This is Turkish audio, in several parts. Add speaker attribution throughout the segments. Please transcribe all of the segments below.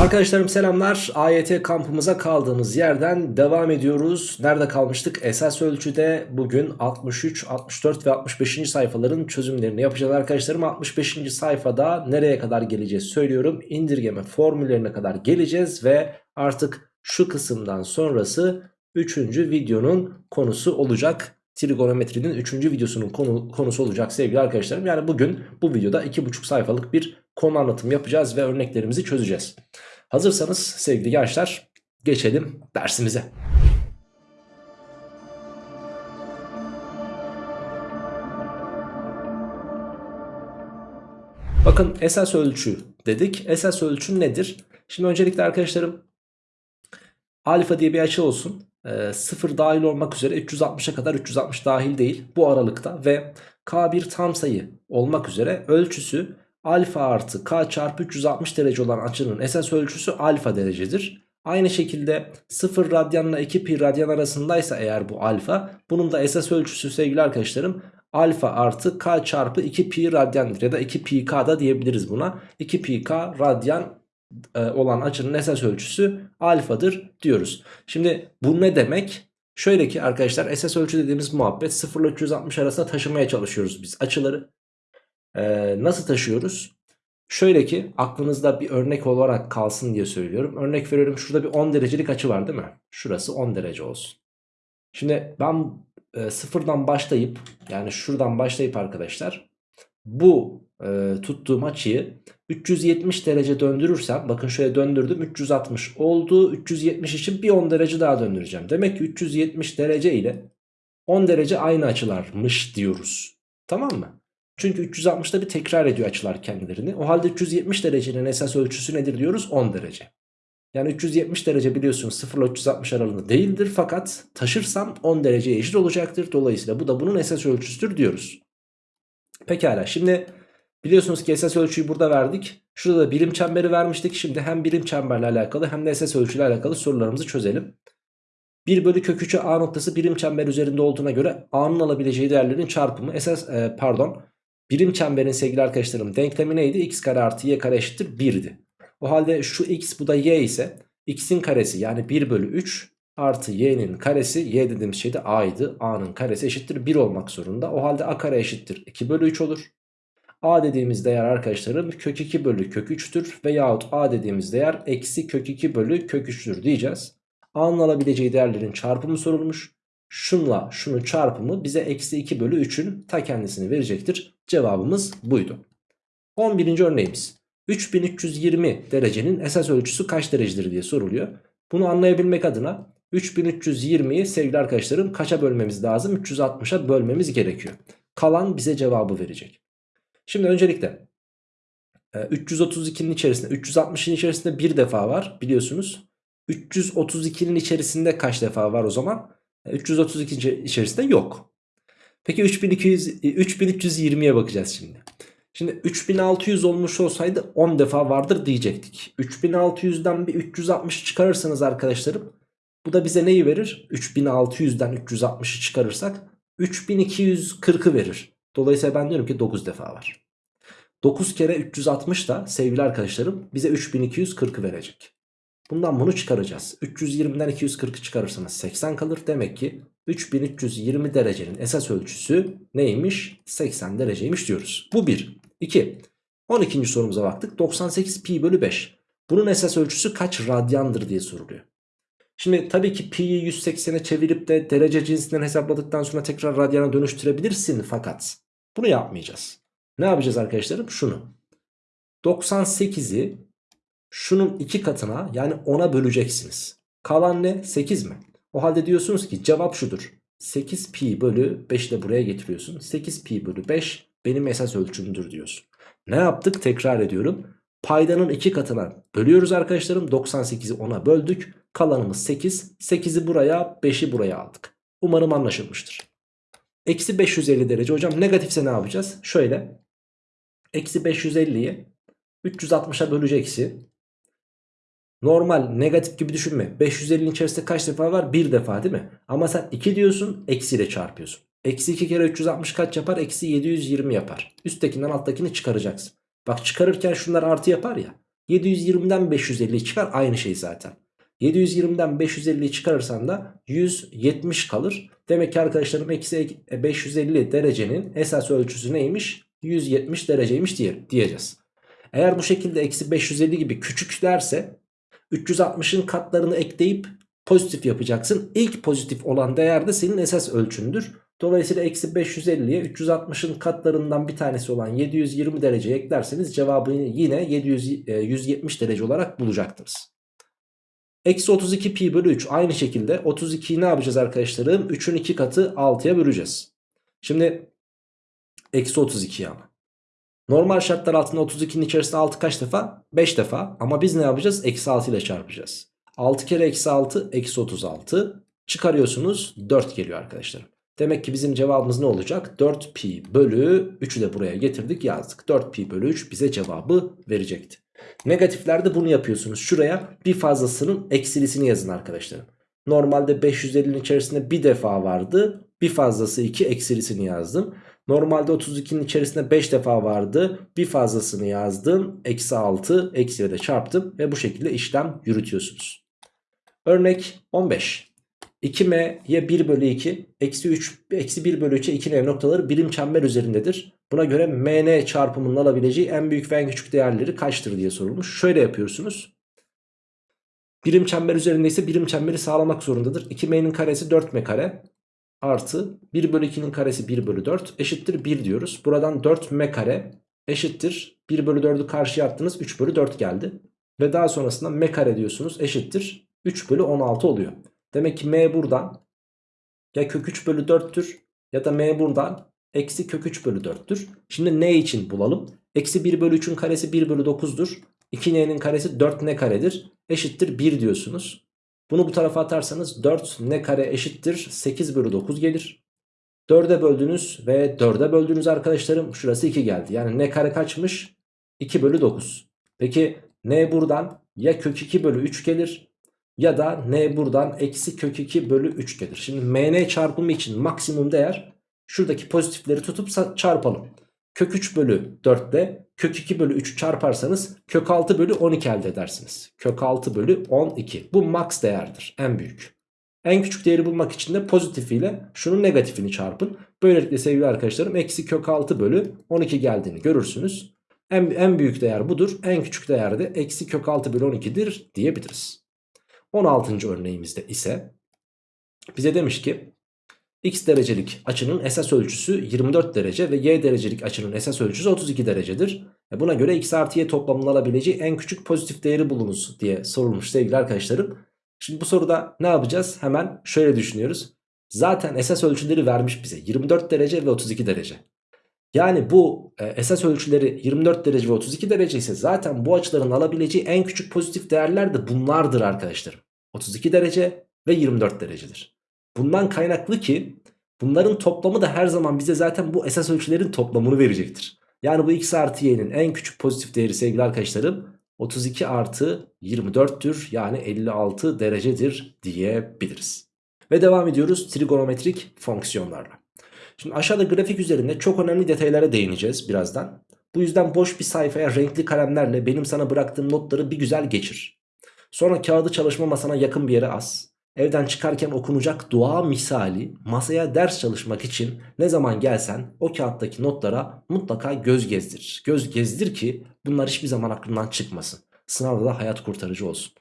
Speaker 1: Arkadaşlarım selamlar. AYT kampımıza kaldığımız yerden devam ediyoruz. Nerede kalmıştık? Esas ölçüde bugün 63, 64 ve 65. sayfaların çözümlerini yapacağız arkadaşlarım. 65. sayfada nereye kadar geleceğiz söylüyorum. İndirgeme formüllerine kadar geleceğiz ve artık şu kısımdan sonrası 3. videonun konusu olacak. Trigonometrinin 3. videosunun konu, konusu olacak sevgili arkadaşlarım. Yani bugün bu videoda 2,5 sayfalık bir konu anlatımı yapacağız ve örneklerimizi çözeceğiz. Hazırsanız sevgili gençler geçelim dersimize. Bakın esas ölçü dedik. Esas ölçü nedir? Şimdi öncelikle arkadaşlarım alfa diye bir açı olsun. E, 0 dahil olmak üzere 360'a kadar 360 dahil değil bu aralıkta ve k bir tam sayı olmak üzere ölçüsü alfa artı k çarpı 360 derece olan açının esas ölçüsü alfa derecedir. Aynı şekilde 0 radyanla 2 pi radyan arasındaysa eğer bu alfa bunun da esas ölçüsü sevgili arkadaşlarım alfa artı k çarpı 2 pi radyandır ya da 2 pi k da diyebiliriz buna. 2 pi k radyan e, olan açının esas ölçüsü alfadır diyoruz. Şimdi bu ne demek? Şöyle ki arkadaşlar esas ölçü dediğimiz muhabbet 0 ile 360 arasında taşımaya çalışıyoruz biz açıları. Ee, nasıl taşıyoruz? Şöyle ki aklınızda bir örnek olarak kalsın diye söylüyorum. Örnek veriyorum şurada bir 10 derecelik açı var değil mi? Şurası 10 derece olsun. Şimdi ben e, sıfırdan başlayıp yani şuradan başlayıp arkadaşlar bu e, tuttuğum açıyı 370 derece döndürürsem bakın şöyle döndürdüm 360 oldu 370 için bir 10 derece daha döndüreceğim. Demek ki 370 derece ile 10 derece aynı açılarmış diyoruz. Tamam mı? Çünkü 360'da bir tekrar ediyor açılar kendilerini. O halde 370 derecenin esas ölçüsü nedir diyoruz? 10 derece. Yani 370 derece biliyorsunuz 0 ile 360 aralığında değildir fakat taşırsam 10 dereceye eşit olacaktır. Dolayısıyla bu da bunun esas ölçüsüdür diyoruz. Pekala şimdi biliyorsunuz ki esas ölçüyü burada verdik. Şurada da birim çemberi vermiştik. Şimdi hem birim çemberle alakalı hem de esas ölçüyle alakalı sorularımızı çözelim. 1 bölü kök 3'ü A noktası birim çember üzerinde olduğuna göre A'nın alabileceği değerlerin çarpımı esas e, pardon birim çemberin sevgili arkadaşlarım denklemi neydi? x kare artı y kare eşittir 1'di. O halde şu x bu da y ise x'in karesi yani 1 bölü 3 artı y'nin karesi y dediğimiz şey de a'ydı. a'nın karesi eşittir 1 olmak zorunda. O halde a kare eşittir 2 bölü 3 olur. a dediğimiz değer arkadaşlarım kök 2 bölü kök 3'tür veyahut a dediğimiz değer eksi kök 2 bölü kök 3'tür diyeceğiz. a'nın alabileceği değerlerin çarpımı sorulmuş. Şunla şunun çarpımı bize eksi 2 bölü 3'ün ta kendisini verecektir. Cevabımız buydu. 11. örneğimiz. 3320 derecenin esas ölçüsü kaç derecedir diye soruluyor. Bunu anlayabilmek adına 3320'yi sevgili arkadaşlarım kaça bölmemiz lazım? 360'a bölmemiz gerekiyor. Kalan bize cevabı verecek. Şimdi öncelikle 332'nin e, içerisinde 360'ın içerisinde bir defa var biliyorsunuz. 332'nin içerisinde kaç defa var o zaman? 332 e, içerisinde yok. Peki 3200 3320'ye bakacağız şimdi. Şimdi 3600 olmuş olsaydı 10 defa vardır diyecektik. 3600'den bir 360 çıkarırsanız arkadaşlarım bu da bize neyi verir? 3600'den 360'ı çıkarırsak 3240'ı verir. Dolayısıyla ben diyorum ki 9 defa var. 9 kere 360 da sevgili arkadaşlarım bize 3240'ı verecek. Bundan bunu çıkaracağız. 320'den 240'ı çıkarırsanız 80 kalır. Demek ki 3320 derecenin esas ölçüsü neymiş? 80 dereceymiş diyoruz. Bu 1. 2. 12. sorumuza baktık. 98 pi bölü 5. Bunun esas ölçüsü kaç radyandır diye soruluyor. Şimdi tabii ki pi'yi 180'e çevirip de derece cinsinden hesapladıktan sonra tekrar radyana dönüştürebilirsin fakat bunu yapmayacağız. Ne yapacağız arkadaşlarım? Şunu. 98'i şunun iki katına yani 10'a böleceksiniz. Kalan ne? 8 mi? O halde diyorsunuz ki cevap şudur. 8 pi bölü 5 de buraya getiriyorsun. 8 pi bölü 5 benim esas ölçümdür diyorsun. Ne yaptık? Tekrar ediyorum. Paydanın iki katına bölüyoruz arkadaşlarım. 98'i 10'a böldük. Kalanımız 8. 8'i buraya 5'i buraya aldık. Umarım anlaşılmıştır. Eksi 550 derece. Hocam negatifse ne yapacağız? Şöyle. Eksi 550'yi 360'a böleceksin. Normal negatif gibi düşünme. 550'nin içerisinde kaç defa var? Bir defa değil mi? Ama sen 2 diyorsun eksiyle çarpıyorsun. Eksi 2 kere 360 kaç yapar? Eksi 720 yapar. Üsttekinden alttakini çıkaracaksın. Bak çıkarırken şunlar artı yapar ya. 720'den 550'yi çıkar aynı şey zaten. 720'den 550'yi çıkarırsan da 170 kalır. Demek ki arkadaşlarım eksi 550 derecenin esas ölçüsü neymiş? 170 dereceymiş diye, diyeceğiz. Eğer bu şekilde eksi 550 gibi küçük derse 360'ın katlarını ekleyip pozitif yapacaksın. İlk pozitif olan değer de senin esas ölçündür. Dolayısıyla eksi 550'ye 360'ın katlarından bir tanesi olan 720 derece eklerseniz cevabını yine 700, 170 derece olarak bulacaktınız. Eksi 32 pi bölü 3 aynı şekilde 32'yi ne yapacağız arkadaşlarım? 3'ün 2 katı 6'ya böleceğiz. Şimdi eksi 32 ama. Normal şartlar altında 32'nin içerisinde 6 kaç defa? 5 defa ama biz ne yapacağız? Eksi 6 ile çarpacağız. 6 kere eksi 6 eksi 36 çıkarıyorsunuz 4 geliyor arkadaşlar. Demek ki bizim cevabımız ne olacak? 4 pi bölü 3'ü de buraya getirdik yazdık. 4 pi bölü 3 bize cevabı verecekti. Negatiflerde bunu yapıyorsunuz. Şuraya bir fazlasının eksilisini yazın arkadaşlarım. Normalde 550'nin içerisinde bir defa vardı. Bir fazlası 2 eksilisini yazdım. Normalde 32'nin içerisinde 5 defa vardı. Bir fazlasını yazdım. Eksi 6 eksiyle de çarptım. Ve bu şekilde işlem yürütüyorsunuz. Örnek 15. 2m'ye 1 bölü 2 eksi 3 eksi 1 bölü 3'e 2n noktaları birim çember üzerindedir. Buna göre mn çarpımının alabileceği en büyük ve en küçük değerleri kaçtır diye sorulmuş. Şöyle yapıyorsunuz. Birim çember üzerindeyse birim çemberi sağlamak zorundadır. 2m'nin karesi 4m kare artı 1 bölü 2'nin karesi 1 bölü 4 eşittir 1 diyoruz. Buradan 4m kare eşittir 1 bölü 4'ü karşıya attınız 3 bölü 4 geldi. Ve daha sonrasında m kare diyorsunuz eşittir 3 bölü 16 oluyor. Demek ki m buradan ya kök 3 bölü 4'tür ya da m buradan eksi kök 3 bölü 4'tür. Şimdi n için bulalım. Eksi 1 bölü 3'ün karesi 1 bölü 9'dur. 2n'nin karesi 4 n karedir. Eşittir 1 diyorsunuz. Bunu bu tarafa atarsanız 4 n kare eşittir 8 bölü 9 gelir. 4'e böldünüz ve 4'e böldünüz arkadaşlarım. Şurası 2 geldi. Yani n kare kaçmış? 2 bölü 9. Peki n buradan ya kök 2 bölü 3 gelir ya da n buradan eksi kök 2 bölü 3 gelir. Şimdi mn çarpımı için maksimum değer şuradaki pozitifleri tutup çarpalım. Kök 3 bölü 4 ile kök 2 bölü 3 çarparsanız kök 6 bölü 12 elde edersiniz. Kök 6 bölü 12 bu max değerdir en büyük. En küçük değeri bulmak için de pozitifiyle şunun negatifini çarpın. Böylelikle sevgili arkadaşlarım eksi kök 6 bölü 12 geldiğini görürsünüz. En, en büyük değer budur. En küçük değer de eksi kök 6 bölü 12'dir diyebiliriz. 16. örneğimizde ise bize demiş ki x derecelik açının esas ölçüsü 24 derece ve y derecelik açının esas ölçüsü 32 derecedir. E buna göre x artı y toplamının alabileceği en küçük pozitif değeri bulunuz diye sorulmuş sevgili arkadaşlarım. Şimdi bu soruda ne yapacağız? Hemen şöyle düşünüyoruz. Zaten esas ölçüleri vermiş bize 24 derece ve 32 derece. Yani bu esas ölçüleri 24 derece ve 32 derece ise zaten bu açıların alabileceği en küçük pozitif değerler de bunlardır arkadaşlarım. 32 derece ve 24 derecedir. Bundan kaynaklı ki bunların toplamı da her zaman bize zaten bu esas ölçülerin toplamını verecektir. Yani bu x artı y'nin en küçük pozitif değeri sevgili arkadaşlarım 32 artı 24'tür yani 56 derecedir diyebiliriz. Ve devam ediyoruz trigonometrik fonksiyonlarla. Şimdi aşağıda grafik üzerinde çok önemli detaylara değineceğiz birazdan. Bu yüzden boş bir sayfaya renkli kalemlerle benim sana bıraktığım notları bir güzel geçir. Sonra kağıdı çalışma masana yakın bir yere as. Evden çıkarken okunacak dua misali masaya ders çalışmak için ne zaman gelsen o kağıttaki notlara mutlaka göz gezdir. Göz gezdir ki bunlar hiçbir zaman aklından çıkmasın. Sınavda da hayat kurtarıcı olsun.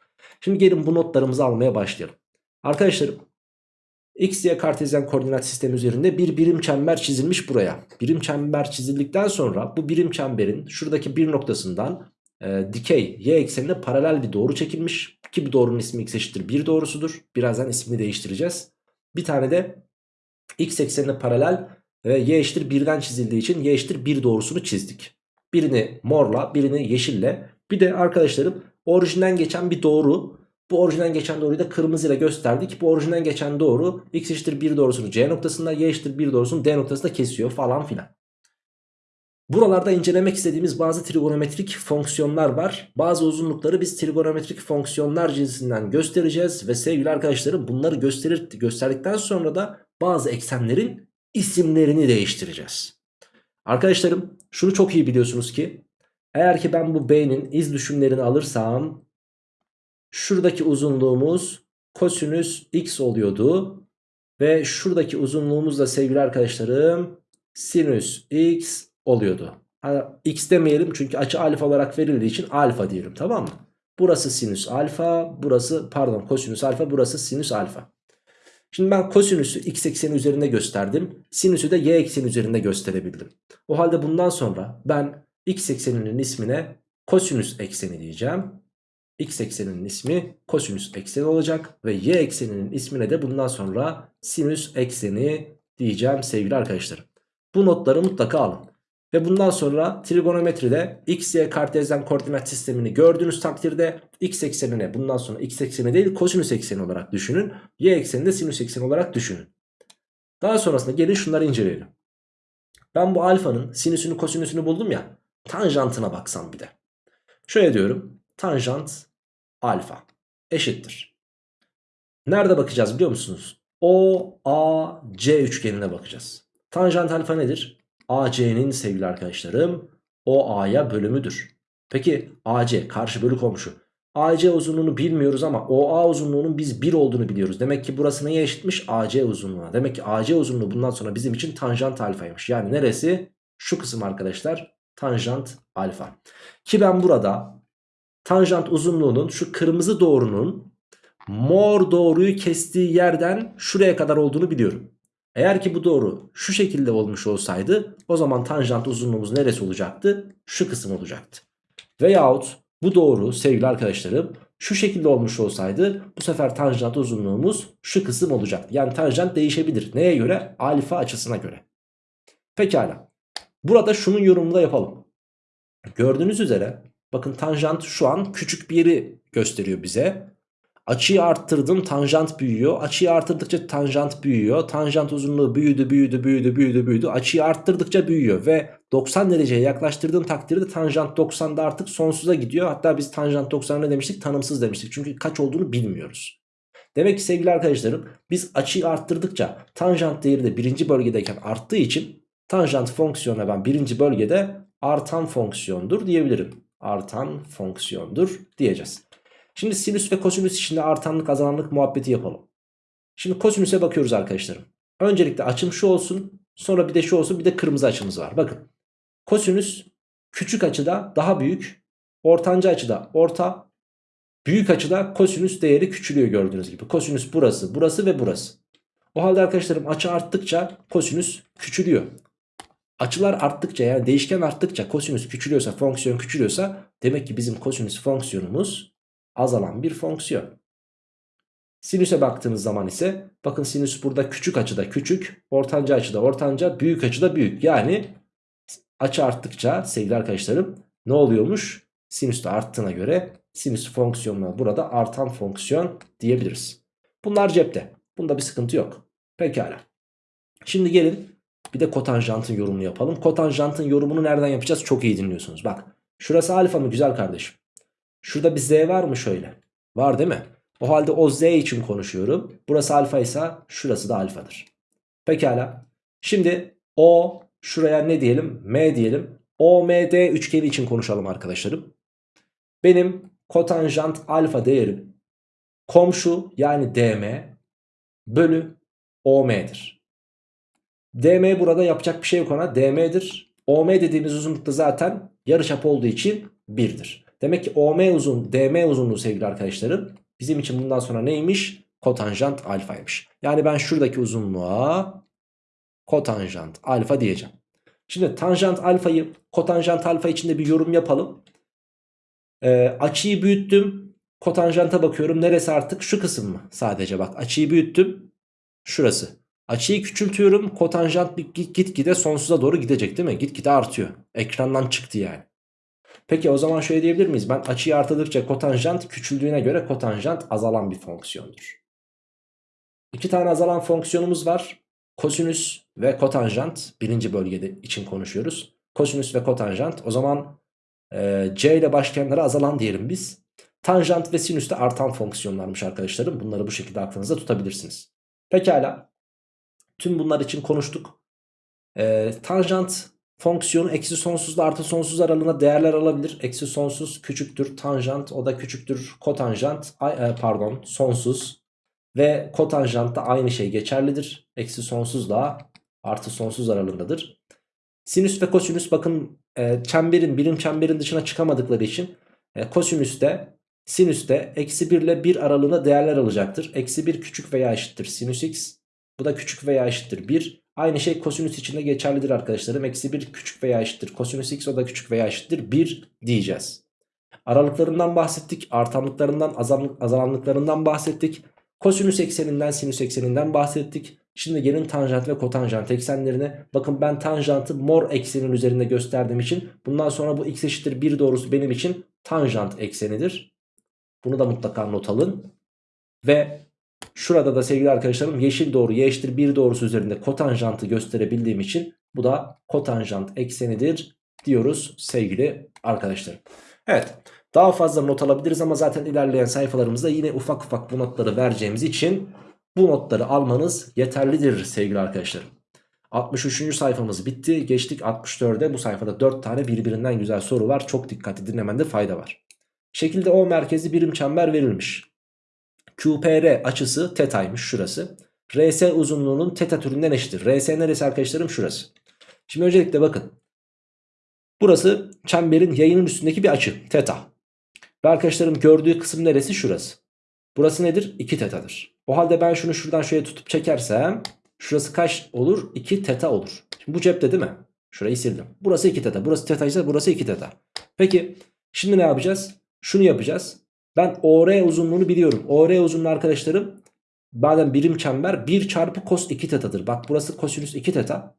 Speaker 1: Şimdi gelin bu notlarımızı almaya başlayalım. Arkadaşlarım X, Y kartezyen koordinat sistemi üzerinde bir birim çember çizilmiş buraya. Birim çember çizildikten sonra bu birim çemberin şuradaki bir noktasından e, dikey y eksenine paralel bir doğru çekilmiş. Ki bu doğrunun ismi x eşittir 1 doğrusudur. Birazdan ismini değiştireceğiz. Bir tane de x eksenine paralel ve y eşittir 1'den çizildiği için y eşittir 1 doğrusunu çizdik. Birini morla birini yeşille. Bir de arkadaşlarım orijinden geçen bir doğru. Bu orijinden geçen doğruyu da kırmızıyla gösterdik. Bu orijinden geçen doğru x eşittir 1 doğrusunu c noktasında y eşittir 1 doğrusunu d noktasında kesiyor falan filan. Buralarda incelemek istediğimiz bazı trigonometrik fonksiyonlar var. Bazı uzunlukları biz trigonometrik fonksiyonlar cinsinden göstereceğiz. Ve sevgili arkadaşlarım bunları gösterir, gösterdikten sonra da bazı eksenlerin isimlerini değiştireceğiz. Arkadaşlarım şunu çok iyi biliyorsunuz ki Eğer ki ben bu B'nin iz düşümlerini alırsam şuradaki uzunluğumuz kosinüs x oluyordu. Ve şuradaki uzunluğumuz da sevgili arkadaşlarım sinüs x oluyordu. X demeyelim çünkü açı alfa olarak verildiği için alfa diyelim tamam mı? Burası sinüs alfa, burası pardon kosinüs alfa, burası sinüs alfa. Şimdi ben kosinüsü x ekseni üzerinde gösterdim. Sinüsü de y ekseni üzerinde gösterebildim. O halde bundan sonra ben x ekseninin ismine kosinüs ekseni diyeceğim. x ekseninin ismi kosinüs ekseni olacak. Ve y ekseninin ismine de bundan sonra sinüs ekseni diyeceğim sevgili arkadaşlarım. Bu notları mutlaka alın. Ve bundan sonra trigonometride x, y kartezyen koordinat sistemini gördüğünüz takdirde x eksenine bundan sonra x ekseni değil kosinüs ekseni olarak düşünün. Y ekseni de sinüs ekseni olarak düşünün. Daha sonrasında gelin şunları inceleyelim. Ben bu alfanın sinüsünü kosinüsünü buldum ya. Tanjantına baksam bir de. Şöyle diyorum. Tanjant alfa eşittir. Nerede bakacağız biliyor musunuz? O, A, C üçgenine bakacağız. Tanjant alfa nedir? AC'nin sevgili arkadaşlarım OA'ya bölümüdür. Peki AC karşı bölü komşu. AC uzunluğunu bilmiyoruz ama OA uzunluğunun biz 1 olduğunu biliyoruz. Demek ki burası neye eşitmiş? AC uzunluğuna. Demek ki AC uzunluğu bundan sonra bizim için tanjant alfaymış. Yani neresi? Şu kısım arkadaşlar tanjant alfa. Ki ben burada tanjant uzunluğunun şu kırmızı doğrunun mor doğruyu kestiği yerden şuraya kadar olduğunu biliyorum. Eğer ki bu doğru şu şekilde olmuş olsaydı o zaman tanjant uzunluğumuz neresi olacaktı? Şu kısım olacaktı. Veyahut bu doğru sevgili arkadaşlarım şu şekilde olmuş olsaydı bu sefer tanjant uzunluğumuz şu kısım olacaktı. Yani tanjant değişebilir. Neye göre? Alfa açısına göre. Pekala. Burada şunun yorumunu da yapalım. Gördüğünüz üzere bakın tanjant şu an küçük bir yeri gösteriyor bize. Açıyı arttırdım tanjant büyüyor. Açıyı arttırdıkça tanjant büyüyor. Tanjant uzunluğu büyüdü büyüdü büyüdü büyüdü büyüdü. Açıyı arttırdıkça büyüyor ve 90 dereceye yaklaştırdığım takdirde tanjant 90'da artık sonsuza gidiyor. Hatta biz tanjant 90 ne demiştik? Tanımsız demiştik. Çünkü kaç olduğunu bilmiyoruz. Demek ki sevgili arkadaşlarım biz açıyı arttırdıkça tanjant değeri de birinci bölgedeyken arttığı için tanjant fonksiyonuna ben birinci bölgede artan fonksiyondur diyebilirim. Artan fonksiyondur diyeceğiz. Şimdi sinüs ve kosinüs içinde artanlık azalanlık muhabbeti yapalım. Şimdi kosinüse bakıyoruz arkadaşlarım. Öncelikle açım şu olsun. Sonra bir de şu olsun bir de kırmızı açımız var. Bakın kosinüs küçük açıda daha büyük. Ortanca açıda orta. Büyük açıda kosinüs değeri küçülüyor gördüğünüz gibi. Kosinüs burası, burası ve burası. O halde arkadaşlarım açı arttıkça kosinüs küçülüyor. Açılar arttıkça yani değişken arttıkça kosinüs küçülüyorsa fonksiyon küçülüyorsa demek ki bizim kosinüs fonksiyonumuz azalan bir fonksiyon. Sinüse baktığınız zaman ise bakın sinüs burada küçük açıda küçük, ortanca açıda ortanca, büyük açıda büyük. Yani açı arttıkça sevgili arkadaşlarım ne oluyormuş? Sinüs de arttığına göre sinüs fonksiyonuna burada artan fonksiyon diyebiliriz. Bunlar cepte. Bunda bir sıkıntı yok. Pekala. Şimdi gelin bir de kotanjantın yorumunu yapalım. Kotanjantın yorumunu nereden yapacağız? Çok iyi dinliyorsunuz. Bak şurası alfa mı güzel kardeşim? Şurada bir z var mı şöyle? Var değil mi? O halde o z için konuşuyorum. Burası alfa ise şurası da alfadır. Pekala. Şimdi o şuraya ne diyelim? M diyelim. OMD üçgeni için konuşalım arkadaşlarım. Benim kotanjant alfa değerim komşu yani DM bölü OM'dir. DM burada yapacak bir şey yok ona. DM'dir. OM dediğimiz uzunlukta zaten yarıçap olduğu için 1'dir. Demek ki OM uzun, DM uzunluğu sevgili arkadaşlarım bizim için bundan sonra neymiş? Kotanjant alfaymış. Yani ben şuradaki uzunluğa kotanjant alfa diyeceğim. Şimdi tanjant alfayı kotanjant alfa içinde bir yorum yapalım. Ee, açıyı büyüttüm. Kotanjanta bakıyorum. Neresi artık? Şu kısım mı? Sadece bak açıyı büyüttüm. Şurası. Açıyı küçültüyorum. Kotanjant gitgide sonsuza doğru gidecek değil mi? Gitgide artıyor. Ekrandan çıktı yani. Peki o zaman şöyle diyebilir miyiz? Ben açıyı artırdıkça kotanjant küçüldüğüne göre kotanjant azalan bir fonksiyondur. İki tane azalan fonksiyonumuz var. Kosinüs ve kotanjant birinci bölgede için konuşuyoruz. Kosinüs ve kotanjant o zaman e, C ile başlayanlara azalan diyelim biz. Tanjant ve sinüs de artan fonksiyonlarmış arkadaşlarım. Bunları bu şekilde aklınızda tutabilirsiniz. Pekala. Tüm bunlar için konuştuk. E, tanjant fonksiyonu eksi sonsuzla artı sonsuz aralığında değerler alabilir. Eksi sonsuz küçüktür tanjant o da küçüktür kotanjant e, pardon sonsuz ve kotanjant da aynı şey geçerlidir. Eksi sonsuzla artı sonsuz aralığındadır. Sinüs ve kosinüs bakın e, çemberin birim çemberin dışına çıkamadıkları için e, kosinüste sinüste eksi 1 ile 1 aralığında değerler alacaktır. Eksi 1 küçük veya eşittir sinüs x bu da küçük veya eşittir 1. Aynı şey kosinüs için de geçerlidir arkadaşlarım. Eksi 1 küçük veya eşittir kosinüs x o da küçük veya eşittir 1 diyeceğiz. Aralıklarından bahsettik. Artanlıklarından azalanlıklarından bahsettik. Kosinüs ekseninden sinüs ekseninden bahsettik. Şimdi gelin tanjant ve kotanjant eksenlerine. Bakın ben tanjantı mor eksenin üzerinde gösterdiğim için bundan sonra bu x eşittir 1 doğrusu benim için tanjant eksenidir. Bunu da mutlaka not alın. Ve şurada da sevgili arkadaşlarım yeşil doğru y eşittir 1 doğrusu üzerinde kotanjantı gösterebildiğim için bu da kotanjant eksenidir diyoruz sevgili arkadaşlarım. Evet daha fazla not alabiliriz ama zaten ilerleyen sayfalarımızda yine ufak ufak bu notları vereceğimiz için bu notları almanız yeterlidir sevgili arkadaşlarım. 63. sayfamız bitti. Geçtik 64'e. Bu sayfada 4 tane birbirinden güzel soru var. Çok dikkatli dinlemende fayda var. Şekilde O merkezi birim çember verilmiş. QPR açısı tetaymış şurası. RS uzunluğunun teta türünden eşittir. RS neresi arkadaşlarım? Şurası. Şimdi öncelikle bakın. Burası çemberin yayının üstündeki bir açı. Teta. Ve arkadaşlarım gördüğü kısım neresi? Şurası. Burası nedir? 2 tetadır. O halde ben şunu şuradan şöyle tutup çekersem şurası kaç olur? 2 teta olur. Şimdi bu cepte değil mi? Şurayı sildim. Burası 2 teta. Burası teta ise burası 2 teta. Peki şimdi ne yapacağız? Şunu yapacağız. Ben OR uzunluğunu biliyorum. OR uzunluğu arkadaşlarım madem birim çember 1 çarpı cos 2 tetadır. Bak burası kosinüs 2 teta.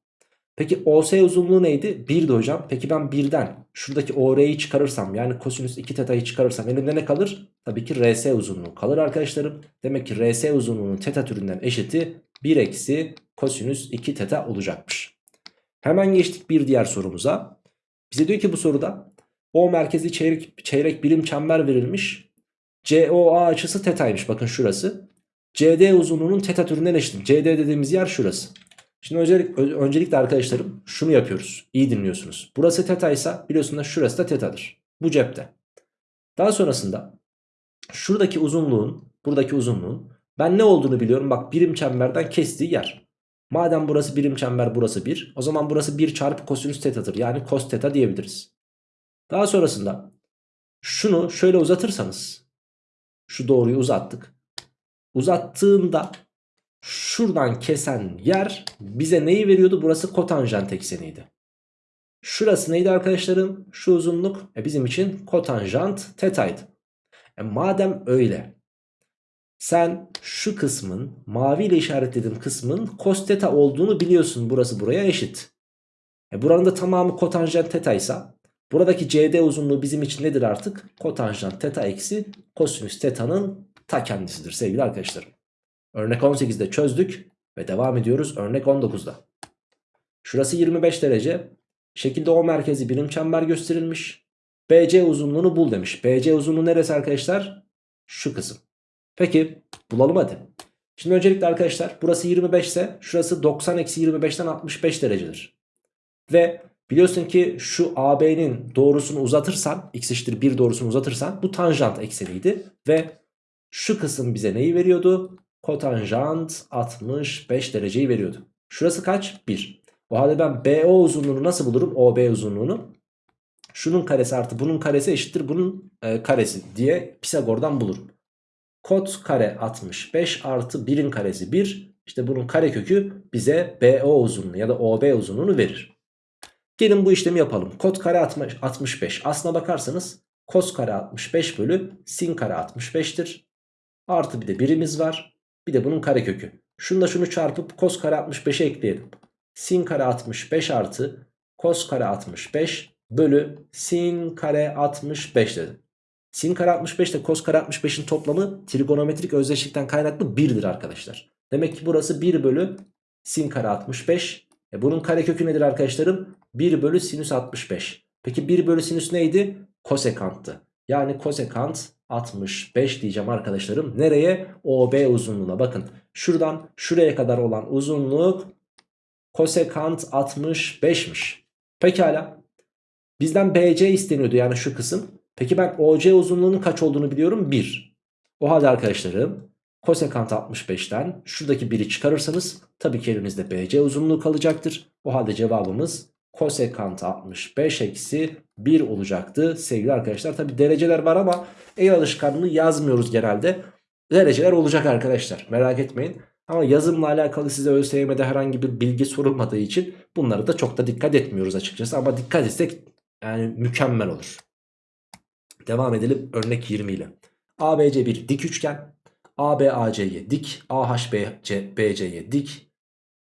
Speaker 1: Peki OS uzunluğu neydi? 1'di hocam. Peki ben 1'den şuradaki OR'yi çıkarırsam yani kosinüs 2 teta'yı çıkarırsam elimde ne kalır? Tabii ki RS uzunluğu kalır arkadaşlarım. Demek ki RS uzunluğunun teta türünden eşiti 1 eksi kosinüs 2 teta olacakmış. Hemen geçtik bir diğer sorumuza. Bize diyor ki bu soruda O merkezi çeyrek, çeyrek birim çember verilmiş. COA açısı tetaymış bakın şurası. CD uzunluğunun teta türünden eşit. CD dediğimiz yer şurası. Şimdi öncelik, öncelikle arkadaşlarım şunu yapıyoruz. İyi dinliyorsunuz. Burası teta ise biliyorsunuz şurası da tetadır. Bu cepte. Daha sonrasında şuradaki uzunluğun, buradaki uzunluğun ben ne olduğunu biliyorum. Bak birim çemberden kestiği yer. Madem burası birim çember burası 1. O zaman burası 1 çarpı kosinüs tetadır. Yani kos teta diyebiliriz. Daha sonrasında şunu şöyle uzatırsanız. Şu doğruyu uzattık. Uzattığında şuradan kesen yer bize neyi veriyordu? Burası kotanjant ekseniydi. Şurası neydi arkadaşlarım? Şu uzunluk e bizim için kotanjant tetaydı. E madem öyle sen şu kısmın mavi ile işaretlediğim kısmın cos teta olduğunu biliyorsun. Burası buraya eşit. E buranın da tamamı kotanjant tetaysa buradaki CD uzunluğu bizim için nedir artık? Kotanjant teta eksi kosinüs teta'nın ta kendisidir sevgili arkadaşlarım. Örnek 18'de çözdük ve devam ediyoruz örnek 19'da. Şurası 25 derece. Şekilde O merkezi birim çember gösterilmiş. BC uzunluğunu bul demiş. BC uzunluğu neresi arkadaşlar? Şu kısım. Peki bulalım hadi. Şimdi öncelikle arkadaşlar burası 25 ise şurası 90 eksi 25'ten 65 derecedir. Ve biliyorsun ki şu AB'nin doğrusunu uzatırsan x eşittir 1 doğrusunu uzatırsan bu tanjant ekseniydi. Ve şu kısım bize neyi veriyordu? kotanjant 65 dereceyi veriyordu. Şurası kaç? 1. O halde ben BO uzunluğunu nasıl bulurum? OB uzunluğunu. Şunun karesi artı bunun karesi eşittir bunun e, karesi diye Pisagor'dan bulurum. Kot kare 65 artı 1'in karesi 1. İşte bunun karekökü bize BO uzunluğu ya da OB uzunluğunu verir. Gelin bu işlemi yapalım. Kot kare 65. Aslına bakarsanız kos kare 65 bölü sin kare 65'tir. Artı bir de birimiz var. Bir de bunun karekökü. Şunla şunu çarpıp kos kare 65'e ekleyelim. Sin kare 65 artı kos kare 65 bölü sin kare 65 dedim. Sin kare 65 ile kos kare 65'in toplamı trigonometrik özdeşlikten kaynaklı 1'dir arkadaşlar. Demek ki burası 1 bölü sin kare 65. E bunun karekökü nedir arkadaşlarım? 1 bölü sinüs 65. Peki 1 bölü sinüs neydi? Kosekanttı. Yani kosekant 65 diyeceğim arkadaşlarım. Nereye? OB uzunluğuna. Bakın şuradan şuraya kadar olan uzunluk kosekant 65'miş. Pekala. Bizden BC isteniyordu yani şu kısım. Peki ben OC uzunluğunun kaç olduğunu biliyorum 1. O halde arkadaşlarım kosekant 65'ten şuradaki 1'i çıkarırsanız tabii ki elinizde BC uzunluğu kalacaktır. O halde cevabımız kosekant 65 eksi 1 olacaktı sevgili arkadaşlar. Tabii dereceler var ama el alışkanlığı yazmıyoruz genelde. Dereceler olacak arkadaşlar merak etmeyin. Ama yazımla alakalı size ÖSYM'de herhangi bir bilgi sorulmadığı için bunları da çok da dikkat etmiyoruz açıkçası. Ama dikkat etsek yani mükemmel olur. Devam edelim örnek 20 ile. ABC bir dik üçgen. ABAC'ye dik. AHBC BC'ye dik.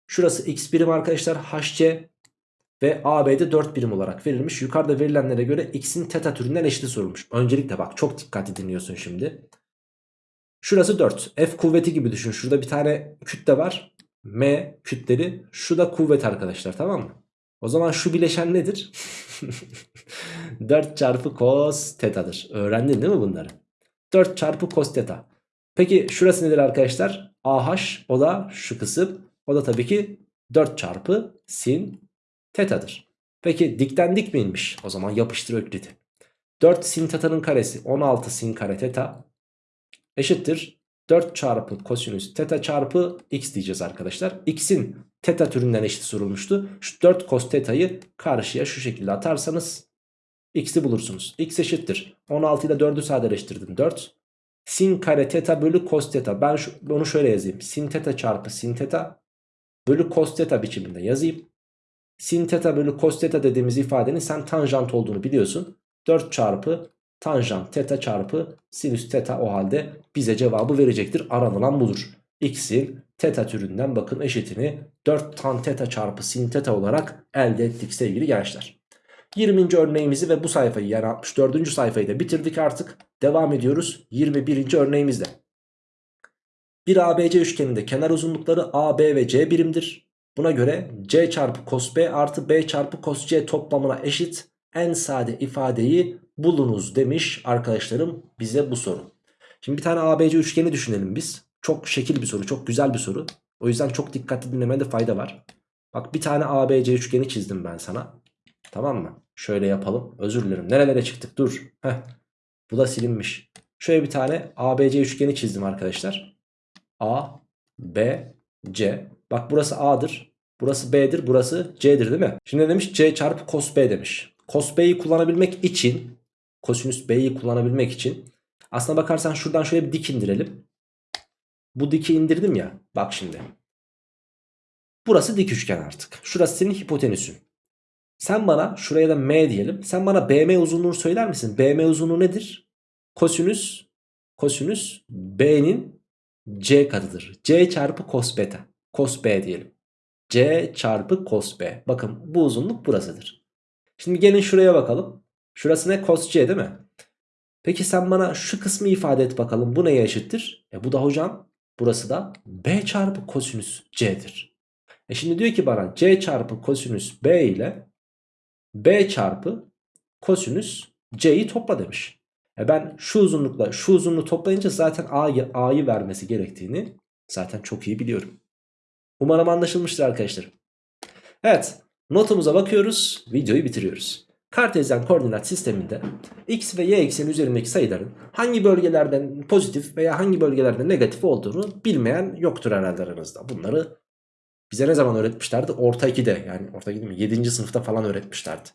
Speaker 1: Şurası x birim arkadaşlar. HC ve AB'de 4 birim olarak verilmiş. Yukarıda verilenlere göre x'in teta türünden eşiti sorulmuş. Öncelikle bak çok dikkatli dinliyorsun şimdi. Şurası 4. F kuvveti gibi düşün. Şurada bir tane kütle var. M kütleri. Şu da kuvvet arkadaşlar tamam mı? O zaman şu bileşen nedir? 4 çarpı cos teta'dır. Öğrendin değil mi bunları? 4 çarpı cos teta. Peki şurası nedir arkadaşlar? AH o da şu kısım. O da tabii ki 4 çarpı sin teta'dır. Peki dikten dik miymiş? O zaman yapıştır öklidi. 4 sin teta'nın karesi 16 sin kare teta eşittir 4 çarpı kosinüs teta çarpı x diyeceğiz arkadaşlar. X'in teta türünden eşit sorulmuştu. Şu 4 cos teta'yı karşıya şu şekilde atarsanız x'i bulursunuz. x eşittir. 16 ile 4'ü sadeleştirdim 4. Sin kare teta bölü cos teta. Ben şu, onu şöyle yazayım. Sin teta çarpı sin teta bölü cos teta biçiminde yazayım. Sin teta bölü cos teta dediğimiz ifadenin sen tanjant olduğunu biliyorsun. 4 çarpı tanjant teta çarpı sinüs teta o halde bize cevabı verecektir. Aranılan budur. X'in teta türünden bakın eşitini 4 tan teta çarpı sin teta olarak elde ettik sevgili gençler. 20. örneğimizi ve bu sayfayı yani 64. sayfayı da bitirdik artık. Devam ediyoruz 21. örneğimizde. Bir ABC üçgeninde kenar uzunlukları AB ve C birimdir. Buna göre C çarpı cos B artı B çarpı cos C toplamına eşit en sade ifadeyi bulunuz demiş arkadaşlarım bize bu soru. Şimdi bir tane ABC üçgeni düşünelim biz. Çok şekil bir soru, çok güzel bir soru. O yüzden çok dikkatli dinlemede fayda var. Bak bir tane ABC üçgeni çizdim ben sana. Tamam mı? Şöyle yapalım. Özür dilerim. Nerelere çıktık? Dur. Heh. Bu da silinmiş. Şöyle bir tane ABC üçgeni çizdim arkadaşlar. A, B, C. Bak burası A'dır. Burası B'dir. Burası C'dir değil mi? Şimdi demiş? C çarpı cos B demiş. Cos B'yi kullanabilmek için kosinüs B'yi kullanabilmek için aslına bakarsan şuradan şöyle bir dik indirelim. Bu diki indirdim ya. Bak şimdi. Burası dik üçgen artık. Şurası senin hipotenüsün. Sen bana şuraya da M diyelim. Sen bana BM uzunluğunu söyler misin? BM uzunluğu nedir? Kosinüs kosinüs B'nin C katıdır. C çarpı cos beta. Cos B diyelim. C çarpı cos B. Bakın bu uzunluk burasıdır. Şimdi gelin şuraya bakalım. Şurası ne? Cos C değil mi? Peki sen bana şu kısmı ifade et bakalım. Bu neye eşittir? E bu da hocam burası da B çarpı kosinüs C'dir. E şimdi diyor ki bana C çarpı kosinüs B ile B çarpı kosinüs C'yi topla demiş. E ben şu uzunlukla şu uzunluğu toplayınca zaten A'yı A'yı vermesi gerektiğini zaten çok iyi biliyorum. Umarım anlaşılmıştır arkadaşlar. Evet notumuza bakıyoruz videoyu bitiriyoruz. Kartezyen koordinat sisteminde x ve y ekseni üzerindeki sayıların hangi bölgelerden pozitif veya hangi bölgelerde negatif olduğunu bilmeyen yoktur herhalde aranızda. Bunları bize ne zaman öğretmişlerdi? Orta 2'de yani orta 2'de mi? 7. sınıfta falan öğretmişlerdi.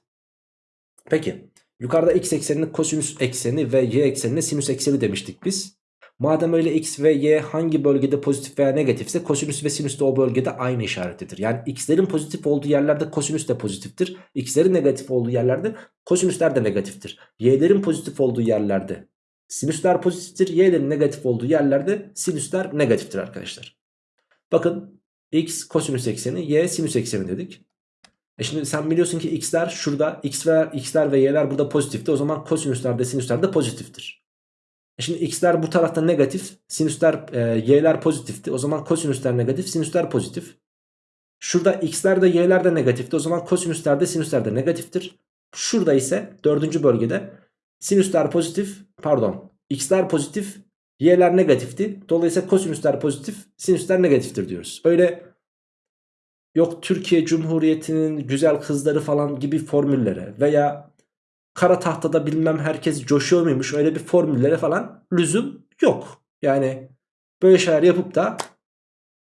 Speaker 1: Peki yukarıda x eksenini kosinüs ekseni ve y eksenine sinüs ekseni demiştik biz. Madem öyle x ve y hangi bölgede pozitif veya negatifse kosinüs ve sinüs de o bölgede aynı işaretlidir. Yani x'lerin pozitif olduğu yerlerde kosinüs de pozitiftir. x'lerin negatif olduğu yerlerde kosinüsler de negatiftir. y'lerin pozitif olduğu yerlerde sinüsler pozitiftir. y'lerin negatif olduğu yerlerde sinüsler negatiftir arkadaşlar. Bakın x kosinüs ekseni y sinüs ekseni dedik. E şimdi sen biliyorsun ki x'ler şurada x x'ler ve y'ler burada pozitifti. O zaman kosinüsler de sinüsler de pozitiftir. E şimdi x'ler bu tarafta negatif, sinüsler e, y'ler pozitifti. O zaman kosinüsler negatif, sinüsler pozitif. Şurada x'ler de y'ler de negatifti. O zaman kosinüsler de sinüsler de negatiftir. Şurada ise dördüncü bölgede sinüsler pozitif, pardon, x'ler pozitif, y'ler negatifti. Dolayısıyla kosinüsler pozitif, sinüsler negatiftir diyoruz. Öyle yok Türkiye Cumhuriyeti'nin güzel kızları falan gibi formüllere veya kara tahtada bilmem herkes coşuyor muymuş öyle bir formüllere falan lüzum yok. Yani böyle şeyler yapıp da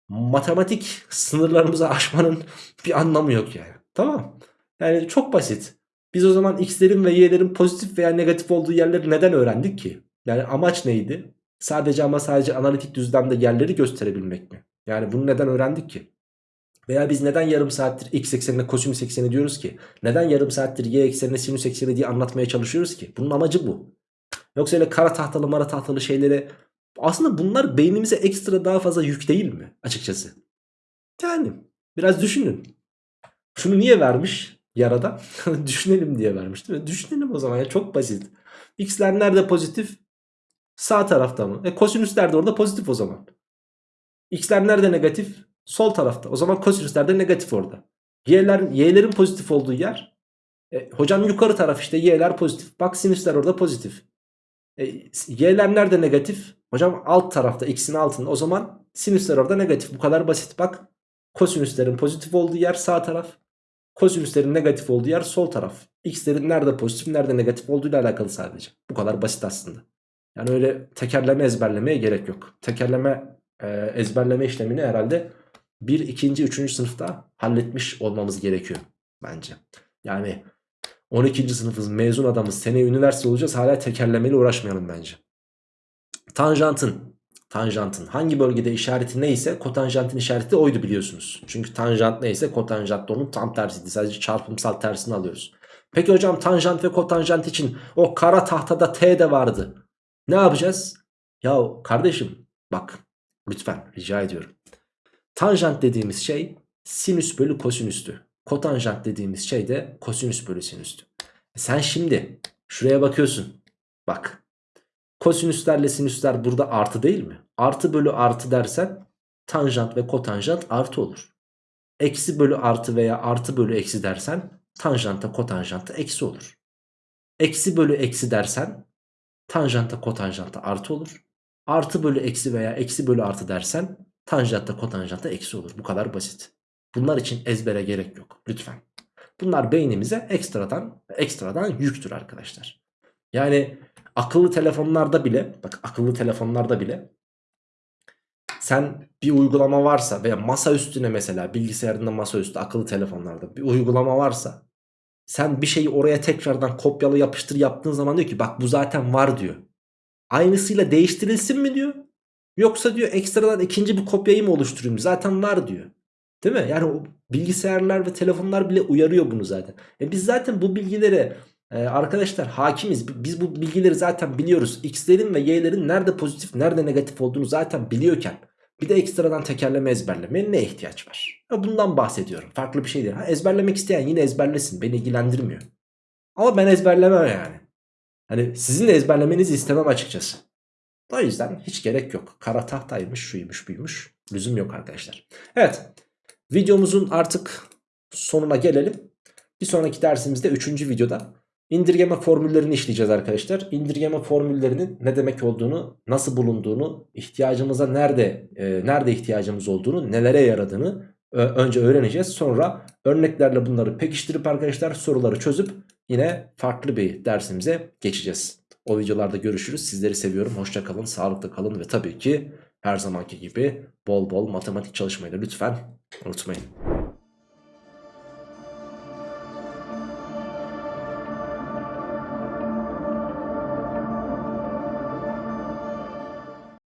Speaker 1: matematik sınırlarımızı aşmanın bir anlamı yok yani. Tamam. Yani çok basit. Biz o zaman x'lerin ve y'lerin pozitif veya negatif olduğu yerleri neden öğrendik ki? Yani amaç neydi? Sadece ama sadece analitik düzlemde yerleri gösterebilmek mi? Yani bunu neden öğrendik ki? Veya biz neden yarım saattir x eksenine kosinüs ekseni diyoruz ki? Neden yarım saattir y eksenine sinüs ekseni diye anlatmaya çalışıyoruz ki? Bunun amacı bu. Yoksa öyle kara tahtalı mara tahtalı şeyleri aslında bunlar beynimize ekstra daha fazla yük değil mi açıkçası? Yani biraz düşünün. Şunu niye vermiş yarada? Düşünelim diye vermiş değil mi? Düşünelim o zaman ya çok basit. X'ler nerede pozitif? Sağ tarafta mı? E kosinüsler de orada pozitif o zaman. X'ler nerede negatif? Sol tarafta. O zaman kosinüsler de negatif orada. Y'ler, Y'lerin pozitif olduğu yer. E, hocam yukarı taraf işte Y'ler pozitif. Bak sinüsler orada pozitif. E, Y'ler nerede negatif? Hocam alt tarafta X'in altında. O zaman sinüsler orada negatif. Bu kadar basit. Bak kosinüslerin pozitif olduğu yer sağ taraf. Kosinüslerin negatif olduğu yer sol taraf. X'lerin nerede pozitif nerede negatif olduğuyla alakalı sadece. Bu kadar basit aslında. Yani öyle tekerleme ezberlemeye gerek yok. Tekerleme e, ezberleme işlemini herhalde 1, 2. 3. sınıfta halletmiş olmamız gerekiyor bence. Yani 12. sınıfız mezun adamız seneye üniversite olacağız hala tekerlemeyle uğraşmayalım bence. Tanjantın tanjantın hangi bölgede işareti neyse kotanjantın işareti oydu biliyorsunuz. Çünkü tanjant neyse kotanjant da onun tam tersiydi. Sadece çarpımsal tersini alıyoruz. Peki hocam tanjant ve kotanjant için o kara tahtada t de vardı. Ne yapacağız? Ya kardeşim bak lütfen rica ediyorum. Tanjant dediğimiz şey sinüs bölü kosinüstü. Kotanjant dediğimiz şey de kosinüs bölü sinüstü. E sen şimdi şuraya bakıyorsun. Bak kosinüslerle sinüsler burada artı değil mi? Artı bölü artı dersen tanjant ve kotanjant artı olur. Eksi bölü artı veya artı bölü eksi dersen tanjanta kotanjanta eksi olur. Eksi bölü eksi dersen tanjanta kotanjanta artı olur. Artı bölü eksi veya eksi bölü artı dersen tanjantta kotanjantta eksi olur. Bu kadar basit. Bunlar için ezbere gerek yok. Lütfen. Bunlar beynimize ekstradan ekstradan yüktür arkadaşlar. Yani akıllı telefonlarda bile bak akıllı telefonlarda bile sen bir uygulama varsa veya masa üstüne mesela bilgisayarında masa üstü akıllı telefonlarda bir uygulama varsa sen bir şeyi oraya tekrardan kopyala yapıştır yaptığın zaman diyor ki bak bu zaten var diyor. Aynısıyla değiştirilsin mi diyor. Yoksa diyor ekstradan ikinci bir kopyayı mı oluşturayım zaten var diyor. Değil mi? Yani o bilgisayarlar ve telefonlar bile uyarıyor bunu zaten. E biz zaten bu bilgilere e, arkadaşlar hakimiz. Biz bu bilgileri zaten biliyoruz. X'lerin ve Y'lerin nerede pozitif nerede negatif olduğunu zaten biliyorken bir de ekstradan tekerleme ezberlemeye ne ihtiyaç var? Bundan bahsediyorum. Farklı bir şey değil. Ha, ezberlemek isteyen yine ezberlesin. Beni ilgilendirmiyor. Ama ben ezberlemem yani. Hani sizin de ezberlemenizi istemem açıkçası. O yüzden hiç gerek yok. Kara tahtaymış, şuymuş, buymuş. Lüzum yok arkadaşlar. Evet. Videomuzun artık sonuna gelelim. Bir sonraki dersimizde 3. videoda indirgeme formüllerini işleyeceğiz arkadaşlar. İndirgeme formüllerinin ne demek olduğunu, nasıl bulunduğunu, ihtiyacımıza nerede e, nerede ihtiyacımız olduğunu, nelere yaradığını önce öğreneceğiz. Sonra örneklerle bunları pekiştirip arkadaşlar soruları çözüp yine farklı bir dersimize geçeceğiz. O videolarda görüşürüz. Sizleri seviyorum. Hoşça kalın, sağlıklı kalın ve tabii ki her zamanki gibi bol bol matematik çalışmayı da lütfen unutmayın.